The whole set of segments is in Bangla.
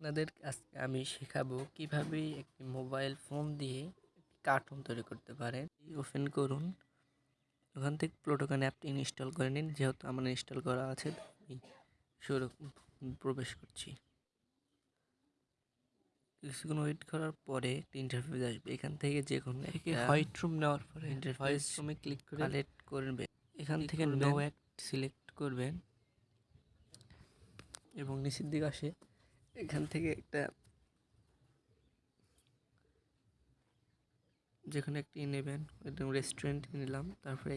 আপনাদের আজকে আমি শেখাবো কীভাবে একটি মোবাইল ফোন দিয়ে একটি কার্টুন তৈরি করতে পারেন। ওপেন করুন। ওখান থেকে প্লোটোকান অ্যাপটি ইনস্টল করে নিন। যেহেতু আমার ইনস্টল করা আছে শুরু প্রবেশ করছি। কিছুক্ষণ ওয়েট করার পরে একটি ইন্টারফেস আসবে। এখান থেকে যে কোনো হোয়াইট রুম নেওয়ার পরে ইন্টারফেস রুমে ক্লিক করে কালেক্ট করবেন এখান থেকে নো অ্যাক্ট সিলেক্ট করবেন। এবং নিচের দিকে আসে এখান থেকে একটা যেখানে একটি নেবেন রেস্টুরেন্ট নিলাম। তারপরে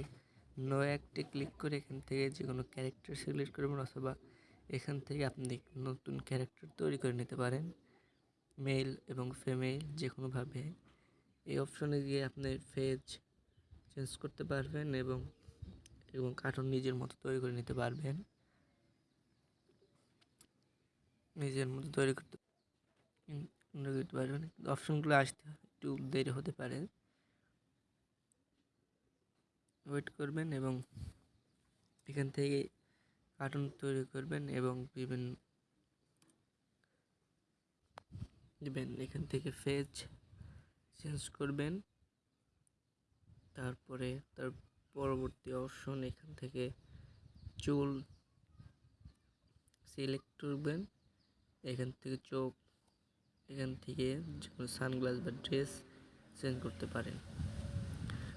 নো অ্যাক্টে ক্লিক করে এখান থেকে যে কোনো ক্যারেক্টার সিলেক্ট করবেন অথবা এখান থেকে আপনি নতুন ক্যারেক্টার তৈরি করে নিতে পারেন। মেল এবং ফিমেল যে কোনোভাবে এই অপশনে গিয়ে আপনি ফেজ চেঞ্জ করতে পারবেন এবং এবং কার্টুন নিজের মতো তৈরি করে নিতে পারবেন। নিজের মতো তৈরি করতে করতে পারবেন অপশনগুলো আসতে একটু দেরি হতে পারে। ওয়েট করবেন এবং এখান থেকে কার্টুন তৈরি করবেন এবং বিভিন্ন দেবেন। এখান থেকে ফেজ চেঞ্জ করবেন। তারপরে তার পরবর্তী অপশন এখান থেকে চুল সিলেক্ট করবেন। এখান থেকে চোখ, এখান থেকে যখন সানগ্লাস বা ড্রেস চেঞ্জ করতে পারেন।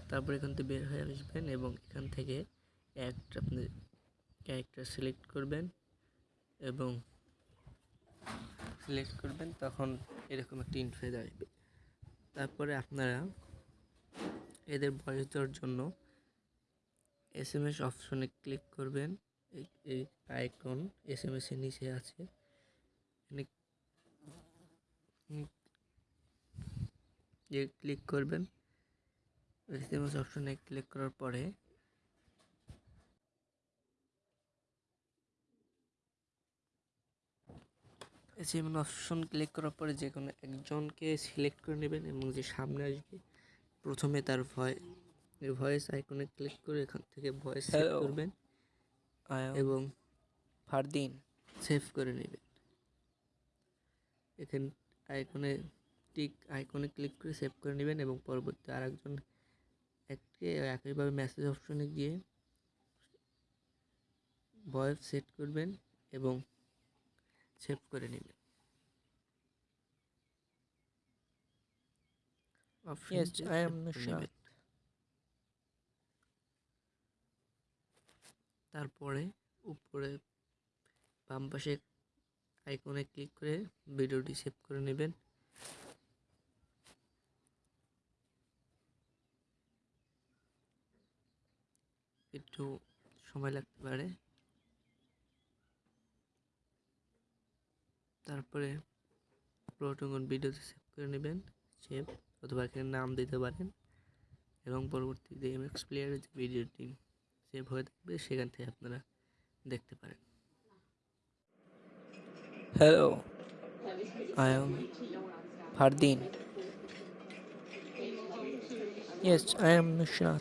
তারপর এখান থেকে বের হয়ে আসবেন এবং এখান থেকে একটা আপনি ক্যারেক্টার সিলেক্ট করবেন এবং সিলেক্ট করবেন, তখন এরকম একটা ইনফেজ আসবে। তারপরে আপনারা এদের বয়স দেওয়ার জন্য এস এম এস অপশনে ক্লিক করবেন। এই আইকন এস এম এসের নিচে আছে। যে ক্লিক করবেন। এস অপশনে ক্লিক করার পরে এসএমএস অপশন ক্লিক করার পরে যে কোনো একজনকে সিলেক্ট করে নেবেন এবং যে সামনে আসবে প্রথমে তার ভয় ভয়েস আইকনে ক্লিক করে এখান থেকে ভয়েস সেভ করবেন এবং ফারদিন সেভ করে নেবেন। এখানে আইকনে টিক আইকনে ক্লিক করে সেভ করে নেবেন এবং পরবর্তী আরেকজন একটি একইভাবে মেসেজ অপশনে গিয়ে ভয়েস সেট করবেন এবং সেভ করে নেবেন Yes, I am Nushat. তারপরে উপরে বাম পাশে আইকনে ক্লিক করে ভিডিওটি সেভ করে নেবেন। একটু সময় লাগতে পারে। তারপরে প্রোটন ভিডিওতে সেভ করে নেবেন। সেভ অথবা এখানে নাম দিতে পারেন এবং পরবর্তীতে এমএক্স প্লেয়ারের যে ভিডিওটি সেভ হয়ে থাকবে, সেখান থেকে আপনারা দেখতে পারেন। Hello, I am Fardin. Yes, I am Nushat.